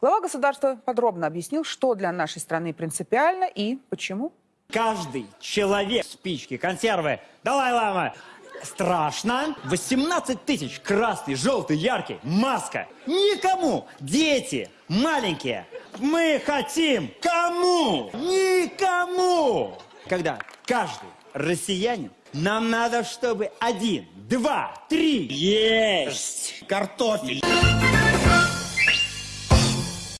Глава государства подробно объяснил, что для нашей страны принципиально и почему. Каждый человек, спички, консервы, давай, лама, Страшно. 18 тысяч, красный, желтый, яркий, маска. Никому. Дети, маленькие. Мы хотим. Кому? Никому. Когда каждый россиянин, нам надо, чтобы один, два, три. Есть! Картофель!